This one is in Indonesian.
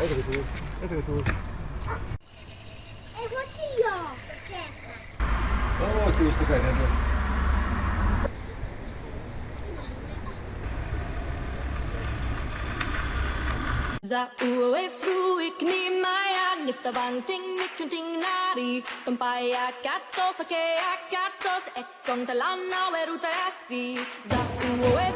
애들이 둘, 애들이 둘. Eh, quanti io? Certo. Oh, ti bene. Ni maya nifta banting nari, kun ting nari katos ake akatos e kon talana weru terasi Za uwe